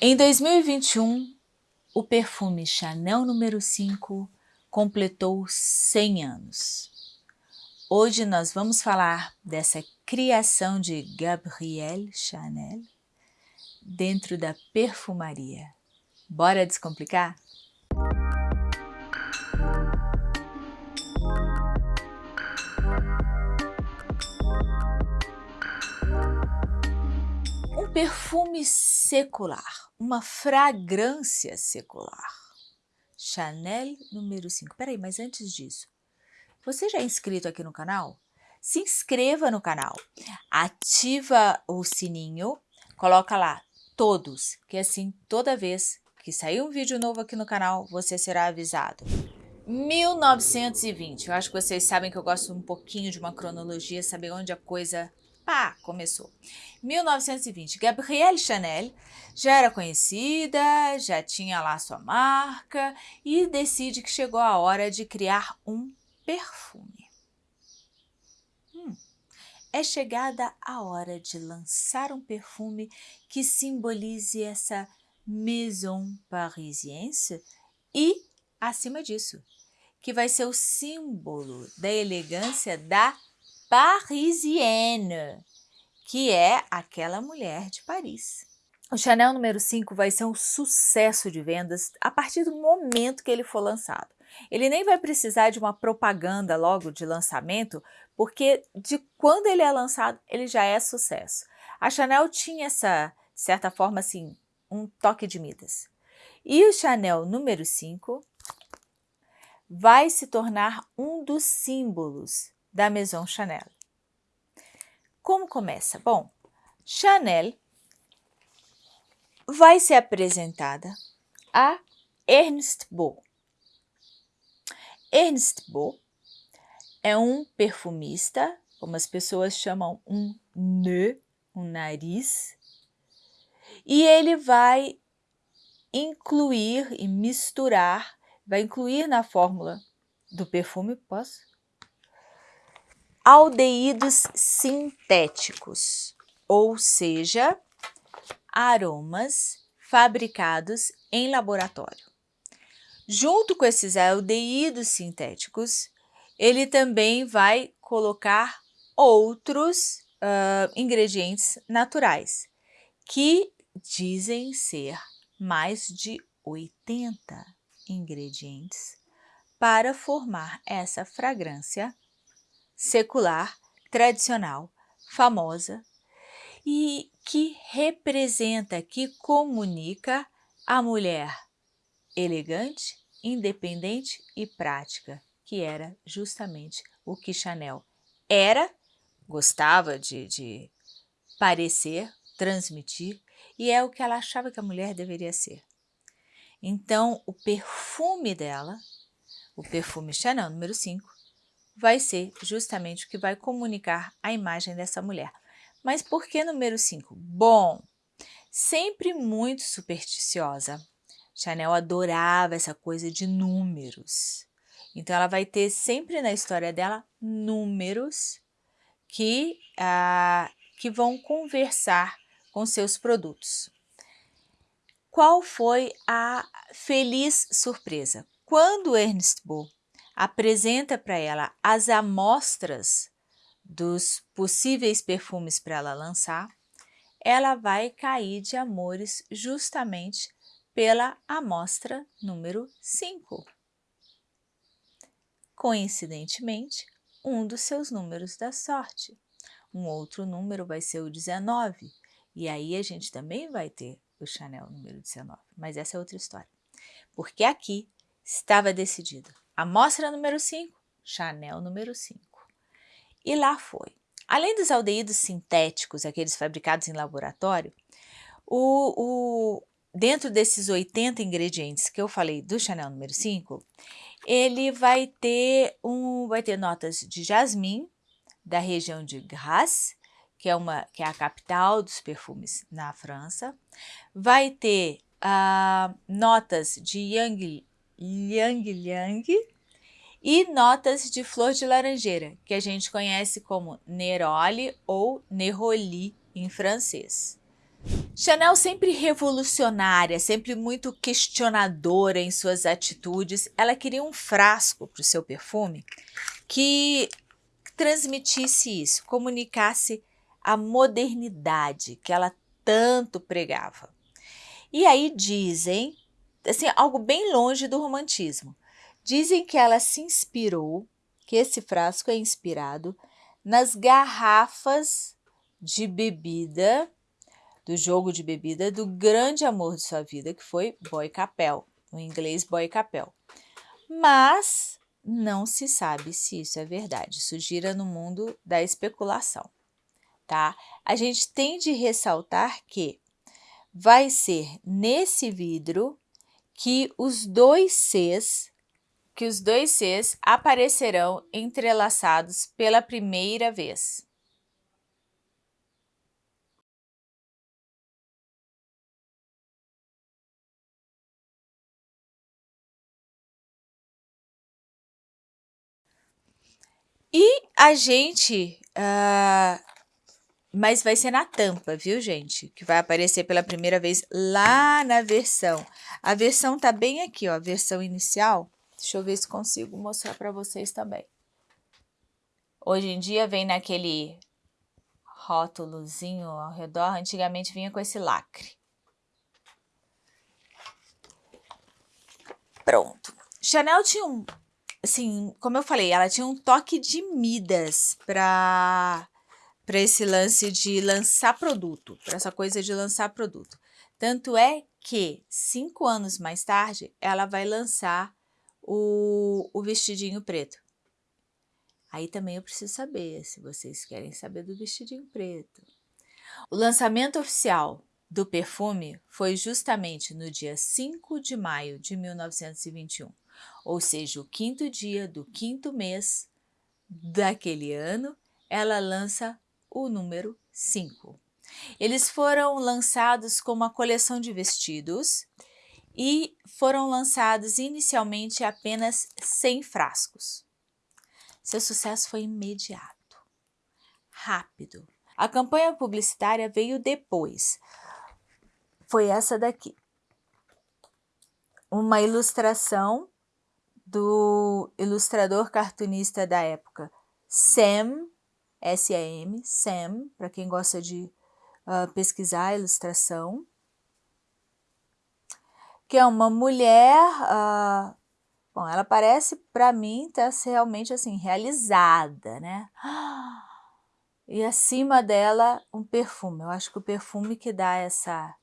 Em 2021, o perfume Chanel número 5 completou 100 anos. Hoje nós vamos falar dessa criação de Gabrielle Chanel dentro da perfumaria. Bora descomplicar? Perfume secular uma fragrância secular. Chanel número 5. Peraí, mas antes disso, você já é inscrito aqui no canal? Se inscreva no canal, ativa o sininho, coloca lá todos, que assim toda vez que sair um vídeo novo aqui no canal, você será avisado. 1920, eu acho que vocês sabem que eu gosto um pouquinho de uma cronologia, saber onde a coisa pá, começou. 1920, Gabrielle Chanel já era conhecida, já tinha lá sua marca e decide que chegou a hora de criar um perfume. Hum, é chegada a hora de lançar um perfume que simbolize essa maison parisiense e, acima disso, que vai ser o símbolo da elegância da parisienne, que é aquela mulher de Paris. O Chanel número 5 vai ser um sucesso de vendas a partir do momento que ele for lançado. Ele nem vai precisar de uma propaganda logo de lançamento, porque de quando ele é lançado, ele já é sucesso. A Chanel tinha essa, de certa forma, assim, um toque de Midas. E o Chanel número 5 vai se tornar um dos símbolos da Maison Chanel. Como começa? Bom, Chanel vai ser apresentada a Ernst Beau. Ernst Beau é um perfumista, como as pessoas chamam um nœud, um nariz, e ele vai incluir e misturar, vai incluir na fórmula do perfume, posso? Aldeídos sintéticos, ou seja, aromas fabricados em laboratório. Junto com esses aldeídos sintéticos, ele também vai colocar outros uh, ingredientes naturais, que dizem ser mais de 80 ingredientes para formar essa fragrância secular, tradicional, famosa e que representa, que comunica a mulher elegante, independente e prática, que era justamente o que Chanel era, gostava de, de parecer, transmitir, e é o que ela achava que a mulher deveria ser. Então, o perfume dela, o perfume Chanel número 5, vai ser justamente o que vai comunicar a imagem dessa mulher. Mas por que número 5? Bom, sempre muito supersticiosa. Chanel adorava essa coisa de números. Então, ela vai ter sempre na história dela números que, ah, que vão conversar com seus produtos. Qual foi a feliz surpresa? Quando Ernest Beau apresenta para ela as amostras dos possíveis perfumes para ela lançar, ela vai cair de amores justamente pela amostra número 5. Coincidentemente, um dos seus números da sorte. Um outro número vai ser o 19, e aí a gente também vai ter o Chanel número 19, mas essa é outra história. Porque aqui estava decidido Amostra número 5, Chanel número 5. E lá foi. Além dos aldeídos sintéticos, aqueles fabricados em laboratório, o, o, dentro desses 80 ingredientes que eu falei do Chanel número 5, ele vai ter, um, vai ter notas de jasmim, da região de Grasse, que é, uma, que é a capital dos perfumes na França. Vai ter uh, notas de Yang Liang Liang e notas de flor de laranjeira, que a gente conhece como neroli ou neroli em francês. Chanel sempre revolucionária, sempre muito questionadora em suas atitudes, ela queria um frasco para o seu perfume que transmitisse isso, comunicasse a modernidade que ela tanto pregava. E aí dizem, assim, algo bem longe do romantismo. Dizem que ela se inspirou, que esse frasco é inspirado nas garrafas de bebida do jogo de bebida do grande amor de sua vida, que foi Boy Capel, o inglês Boy Capel. Mas não se sabe se isso é verdade, isso gira no mundo da especulação, tá? A gente tem de ressaltar que vai ser nesse vidro que os dois Cs que os dois Cs aparecerão entrelaçados pela primeira vez. E a gente... Uh, mas vai ser na tampa, viu, gente? Que vai aparecer pela primeira vez lá na versão. A versão tá bem aqui, ó, a versão inicial. Deixa eu ver se consigo mostrar para vocês também. Hoje em dia vem naquele rótulozinho ao redor, antigamente vinha com esse lacre. Pronto. Chanel tinha um assim, como eu falei, ela tinha um toque de Midas para para esse lance de lançar produto, para essa coisa de lançar produto. Tanto é que cinco anos mais tarde ela vai lançar o, o vestidinho preto. Aí também eu preciso saber se vocês querem saber do vestidinho preto. O lançamento oficial do perfume foi justamente no dia 5 de maio de 1921 ou seja, o quinto dia do quinto mês daquele ano, ela lança o número 5. Eles foram lançados como uma coleção de vestidos e foram lançados inicialmente apenas 100 frascos. Seu sucesso foi imediato, rápido. A campanha publicitária veio depois. Foi essa daqui. Uma ilustração do ilustrador cartunista da época, Sam, S-A-M, Sam, para quem gosta de uh, pesquisar ilustração, que é uma mulher, uh, bom, ela parece para mim tá realmente assim, realizada, né? E acima dela um perfume, eu acho que o perfume que dá essa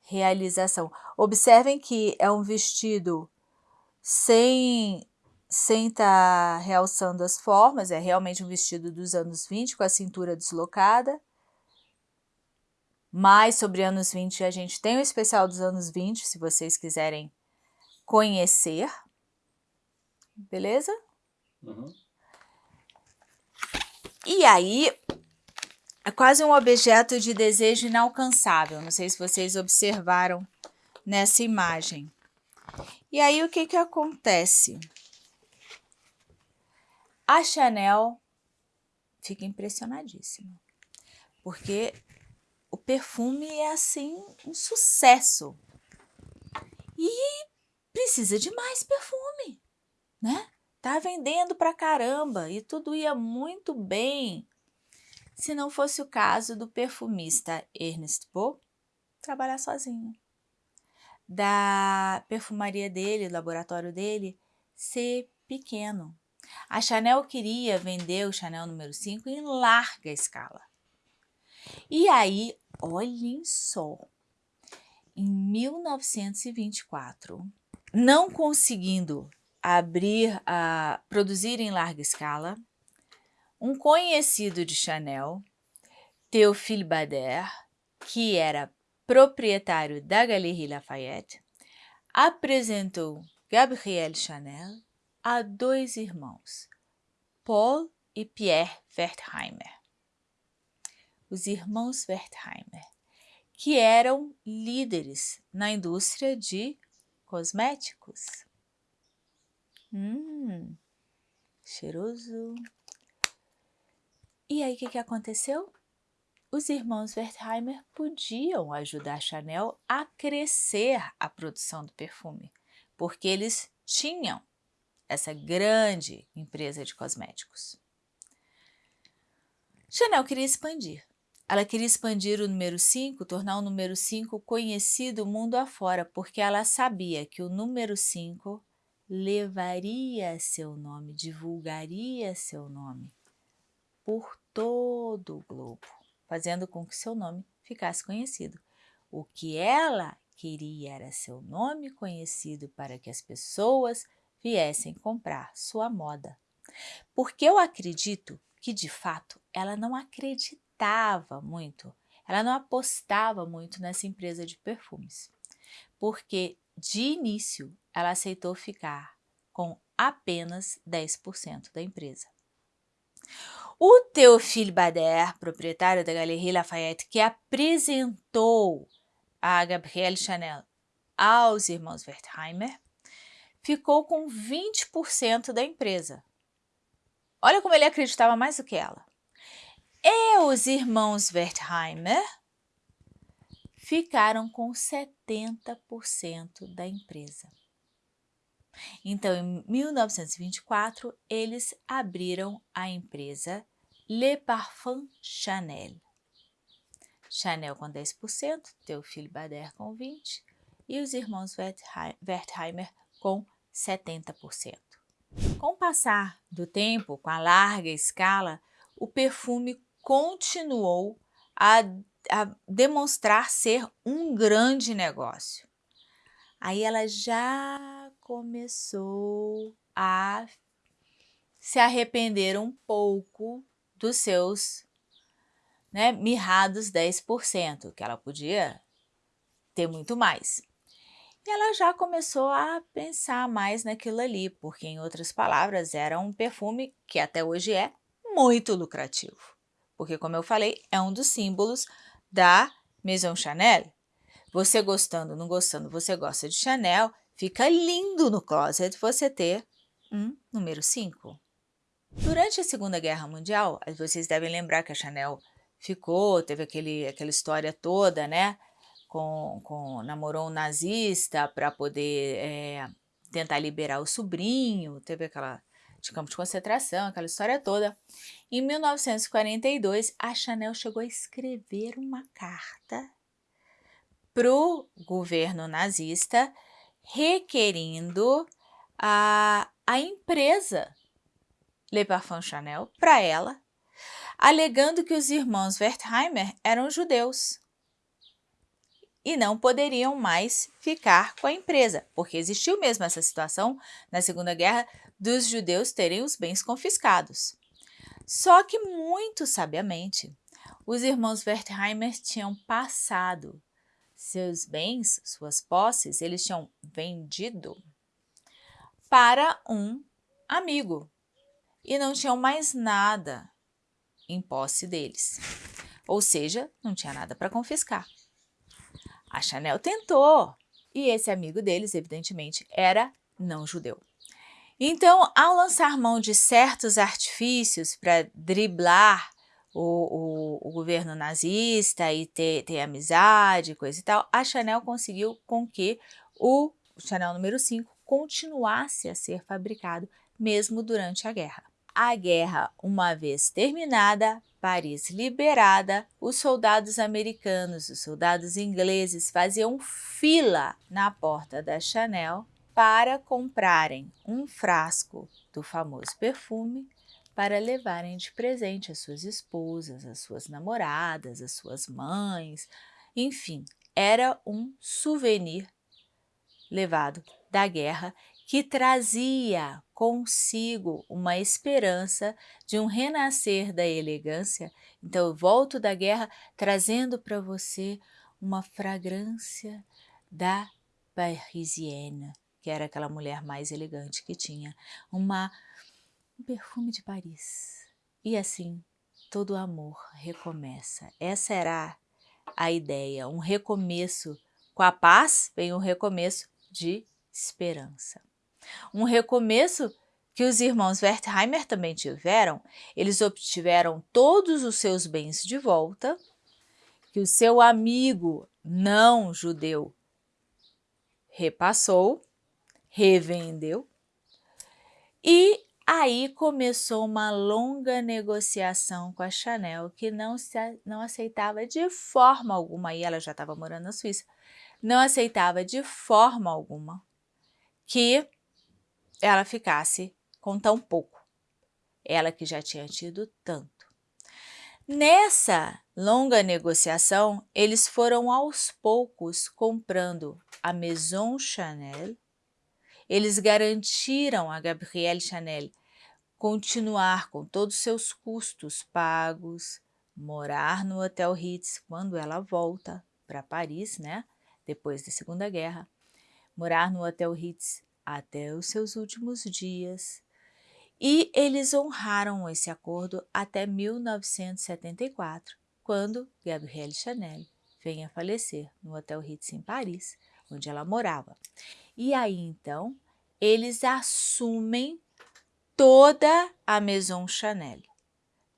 realização. Observem que é um vestido sem sem estar tá realçando as formas, é realmente um vestido dos anos 20 com a cintura deslocada. Mais sobre anos 20 a gente tem o especial dos anos 20, se vocês quiserem conhecer. Beleza? Uhum. E aí, é quase um objeto de desejo inalcançável. Não sei se vocês observaram nessa imagem. E aí, o que que acontece? A Chanel fica impressionadíssima, porque o perfume é, assim, um sucesso. E precisa de mais perfume, né? Tá vendendo pra caramba e tudo ia muito bem se não fosse o caso do perfumista Ernest Beau trabalhar sozinho da perfumaria dele, do laboratório dele, ser pequeno. A Chanel queria vender o Chanel número 5 em larga escala. E aí, olhem só, em 1924, não conseguindo abrir a produzir em larga escala, um conhecido de Chanel, Théophile Bader, que era proprietário da Galerie Lafayette, apresentou Gabrielle Chanel a dois irmãos, Paul e Pierre Wertheimer. Os irmãos Wertheimer, que eram líderes na indústria de cosméticos. Hum, cheiroso. E aí, o que, que aconteceu? os irmãos Wertheimer podiam ajudar Chanel a crescer a produção do perfume, porque eles tinham essa grande empresa de cosméticos. Chanel queria expandir. Ela queria expandir o número 5, tornar o número 5 conhecido mundo afora, porque ela sabia que o número 5 levaria seu nome, divulgaria seu nome por todo o globo, fazendo com que seu nome ficasse conhecido. O que ela queria era seu nome conhecido para que as pessoas viessem comprar sua moda. Porque eu acredito que, de fato, ela não acreditava muito, ela não apostava muito nessa empresa de perfumes. Porque, de início, ela aceitou ficar com apenas 10% da empresa. O Théophile Bader, proprietário da Galerie Lafayette, que apresentou a Gabrielle Chanel aos irmãos Wertheimer, ficou com 20% da empresa. Olha como ele acreditava mais do que ela. E os irmãos Wertheimer ficaram com 70% da empresa. Então, em 1924, eles abriram a empresa Le Parfum Chanel. Chanel com 10%, Teofile Bader com 20% e os irmãos Wertheimer com 70%. Com o passar do tempo, com a larga escala, o perfume continuou a, a demonstrar ser um grande negócio. Aí ela já começou a se arrepender um pouco dos seus né, mirrados 10%, que ela podia ter muito mais. E ela já começou a pensar mais naquilo ali, porque, em outras palavras, era um perfume que até hoje é muito lucrativo. Porque, como eu falei, é um dos símbolos da Maison Chanel. Você gostando, não gostando, você gosta de Chanel, fica lindo no closet você ter um número 5. Durante a Segunda Guerra Mundial, vocês devem lembrar que a Chanel ficou, teve aquele, aquela história toda, né? Com, com namorou um nazista para poder é, tentar liberar o sobrinho, teve aquela de campo de concentração, aquela história toda. Em 1942, a Chanel chegou a escrever uma carta para o governo nazista requerindo a, a empresa Le Parfum Chanel para ela, alegando que os irmãos Wertheimer eram judeus e não poderiam mais ficar com a empresa, porque existiu mesmo essa situação na Segunda Guerra dos judeus terem os bens confiscados. Só que, muito sabiamente, os irmãos Wertheimer tinham passado seus bens, suas posses, eles tinham vendido para um amigo e não tinham mais nada em posse deles. Ou seja, não tinha nada para confiscar. A Chanel tentou e esse amigo deles, evidentemente, era não judeu. Então, ao lançar mão de certos artifícios para driblar o, o, o, governo nazista e ter, ter amizade, coisa e tal, a Chanel conseguiu com que o Chanel número 5 continuasse a ser fabricado mesmo durante a guerra. A guerra, uma vez terminada, Paris liberada, os soldados americanos, os soldados ingleses faziam fila na porta da Chanel para comprarem um frasco do famoso perfume para levarem de presente às suas esposas, às suas namoradas, às suas mães, enfim, era um souvenir levado da guerra que trazia consigo uma esperança de um renascer da elegância. Então, eu volto da guerra trazendo para você uma fragrância da Parisienne, que era aquela mulher mais elegante que tinha, uma, um perfume de Paris. E assim, todo amor recomeça. Essa era a ideia, um recomeço. Com a paz vem um recomeço de esperança. Um recomeço que os irmãos Wertheimer também tiveram, eles obtiveram todos os seus bens de volta, que o seu amigo não judeu repassou, revendeu, e aí começou uma longa negociação com a Chanel, que não, se, não aceitava de forma alguma, e ela já estava morando na Suíça, não aceitava de forma alguma que ela ficasse com tão pouco, ela que já tinha tido tanto. Nessa longa negociação, eles foram aos poucos comprando a Maison Chanel, eles garantiram a Gabrielle Chanel continuar com todos os seus custos pagos, morar no Hotel Ritz quando ela volta para Paris, né? Depois da Segunda Guerra, morar no Hotel Ritz até os seus últimos dias. E eles honraram esse acordo até 1974, quando Gabrielle Chanel vem a falecer no Hotel Ritz em Paris, onde ela morava. E aí, então, eles assumem toda a Maison Chanel,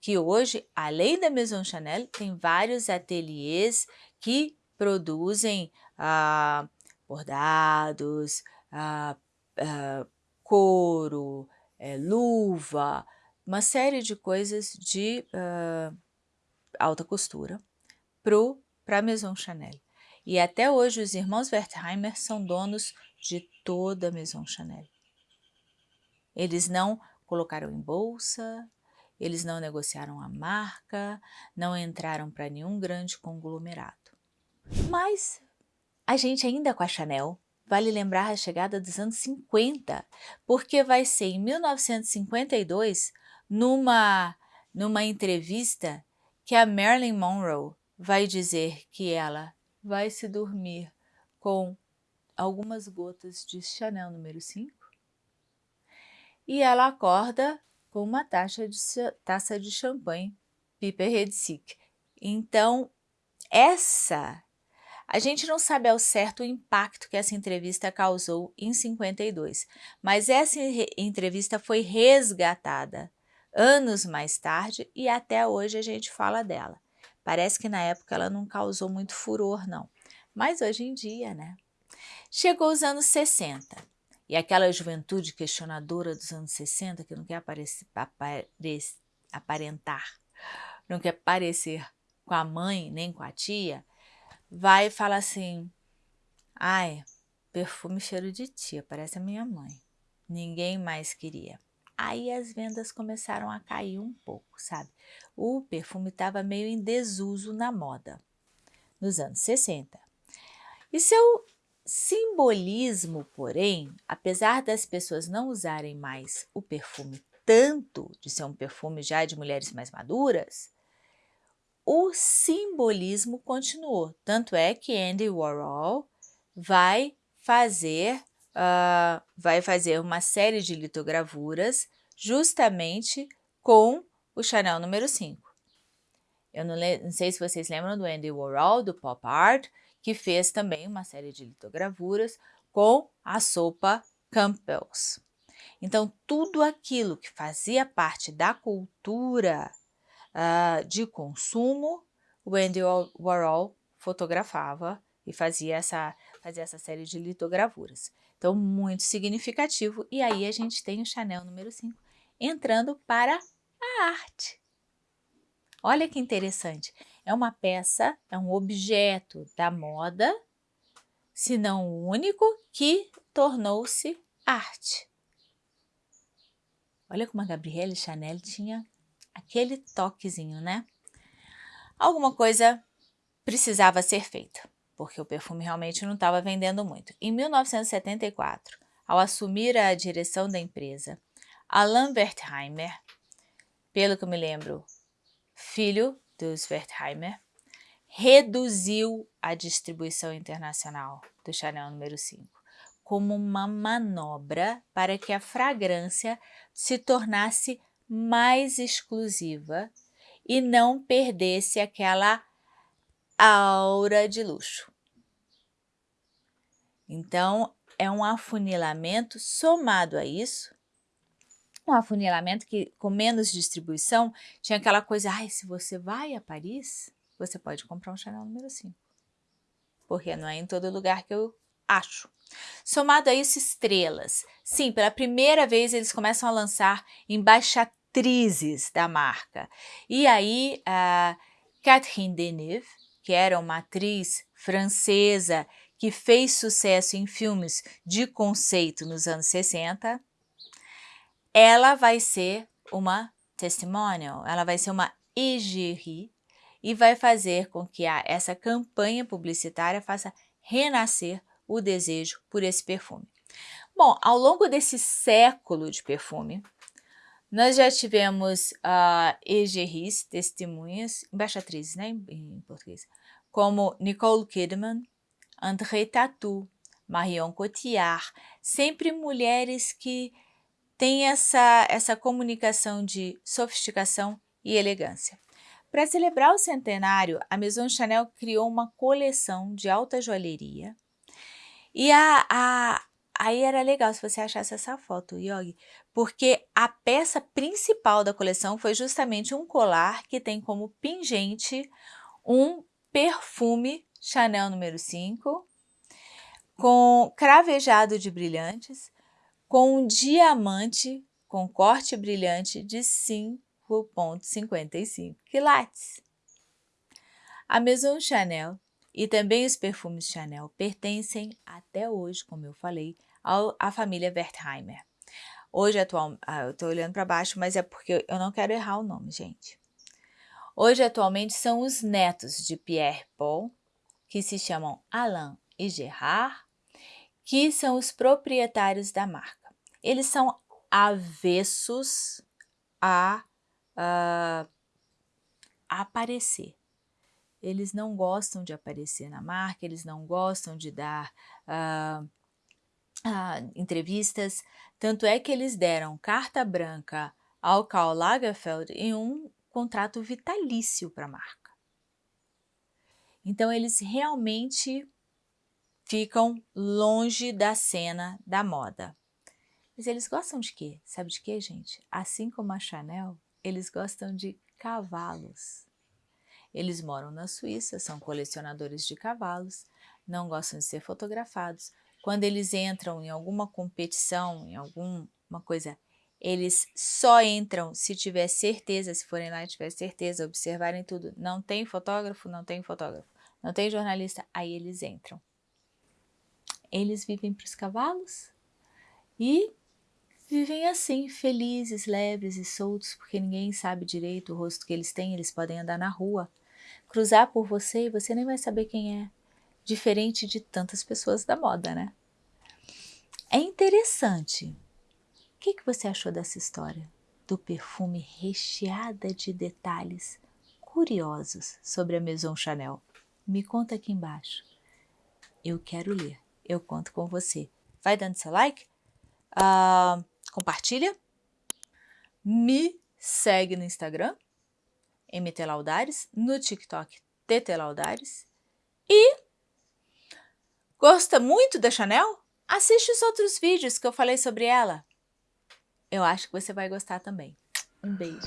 que hoje, além da Maison Chanel, tem vários ateliês que produzem ah, bordados, ah, ah, couro, é, luva, uma série de coisas de uh, alta costura para a Maison Chanel. E até hoje os irmãos Wertheimer são donos de toda a Maison Chanel. Eles não colocaram em bolsa, eles não negociaram a marca, não entraram para nenhum grande conglomerado. Mas a gente ainda com a Chanel vale lembrar a chegada dos anos 50, porque vai ser em 1952, numa, numa entrevista, que a Marilyn Monroe vai dizer que ela vai se dormir com algumas gotas de Chanel número 5 e ela acorda com uma taça de, taça de champanhe Piper Redsick. Então, essa a gente não sabe ao certo o impacto que essa entrevista causou em 52, mas essa entrevista foi resgatada anos mais tarde e até hoje a gente fala dela. Parece que na época ela não causou muito furor, não. Mas hoje em dia, né? Chegou os anos 60 e aquela juventude questionadora dos anos 60 que não quer aparecer, aparentar, não quer parecer com a mãe nem com a tia, vai e fala assim, ai, perfume cheiro de tia, parece a minha mãe. Ninguém mais queria. Aí as vendas começaram a cair um pouco, sabe? O perfume estava meio em desuso na moda, nos anos 60. E seu simbolismo, porém, apesar das pessoas não usarem mais o perfume tanto de ser um perfume já de mulheres mais maduras, o simbolismo continuou. Tanto é que Andy Warhol vai fazer, uh, vai fazer uma série de litogravuras justamente com o Chanel número 5. Eu não, não, sei se vocês lembram do Andy Warhol, do Pop Art, que fez também uma série de litogravuras com a sopa Campbell's. Então, tudo aquilo que fazia parte da cultura uh, de consumo, o Andy Warhol fotografava e fazia essa, fazia essa série de litogravuras. Então, muito significativo. E aí a gente tem o Chanel número 5 entrando para a arte. Olha que interessante. É uma peça, é um objeto da moda, se não o único, que tornou-se arte. Olha como a Gabrielle Chanel tinha aquele toquezinho, né? Alguma coisa precisava ser feita, porque o perfume realmente não estava vendendo muito. Em 1974, ao assumir a direção da empresa, Alain Wertheimer, pelo que eu me lembro, filho dos Wertheimer, reduziu a distribuição internacional do Chanel número 5 como uma manobra para que a fragrância se tornasse mais exclusiva e não perdesse aquela aura de luxo. Então, é um afunilamento somado a isso, um afunilamento que com menos distribuição tinha aquela coisa, ai, se você vai a Paris, você pode comprar um Chanel número 5. Porque não é em todo lugar que eu acho. Somado a isso, estrelas. Sim, pela primeira vez eles começam a lançar embaixatrizes da marca. E aí, a Catherine Deneuve, que era uma atriz francesa que fez sucesso em filmes de conceito nos anos 60, ela vai ser uma testimonial, ela vai ser uma égérie e vai fazer com que a, essa campanha publicitária faça renascer o desejo por esse perfume. Bom, ao longo desse século de perfume, nós já tivemos uh, égéries, testemunhas, embaixatrizes, né, em, português, como Nicole Kidman, André Tatou, Marion Cotillard, sempre mulheres que têm essa, essa comunicação de sofisticação e elegância. Para celebrar o centenário, a Maison Chanel criou uma coleção de alta joalheria. E a, a, aí era legal se você achasse essa foto, Yogi, porque a peça principal da coleção foi justamente um colar que tem como pingente um perfume Chanel número 5, com cravejado de brilhantes, com um diamante com corte brilhante de 5,55 quilates. A Maison Chanel e também os perfumes Chanel pertencem até hoje, como eu falei, ao, à família Wertheimer. Hoje, atual, ah, eu estou olhando para baixo, mas é porque eu não quero errar o nome, gente. Hoje, atualmente, são os netos de Pierre Paul, que se chamam Alain e Gerard, que são os proprietários da marca. Eles são avessos a, a, a aparecer. Eles não gostam de aparecer na marca, eles não gostam de dar uh, uh, entrevistas, tanto é que eles deram carta branca ao Karl Lagerfeld em um contrato vitalício para a marca. Então, eles realmente ficam longe da cena da moda. Mas eles gostam de quê? Sabe de quê, gente? Assim como a Chanel, eles gostam de cavalos. Eles moram na Suíça, são colecionadores de cavalos, não gostam de ser fotografados. Quando eles entram em alguma competição, em alguma coisa, eles só entram se tiver certeza, se forem lá e tiver certeza, observarem tudo. Não tem fotógrafo, não tem fotógrafo não tem jornalista, aí eles entram. Eles vivem para os cavalos e vivem assim, felizes, leves e soltos, porque ninguém sabe direito o rosto que eles têm, eles podem andar na rua, cruzar por você e você nem vai saber quem é, diferente de tantas pessoas da moda, né? É interessante. O que, que você achou dessa história? Do perfume recheada de detalhes curiosos sobre a Maison Chanel. Me conta aqui embaixo. Eu quero ler. Eu conto com você. Vai dando seu like, uh, compartilha, me segue no Instagram, MT Laudares, no TikTok, TT Laudares. E Gosta muito da Chanel? Assiste os outros vídeos que eu falei sobre ela. Eu acho que você vai gostar também. Um beijo.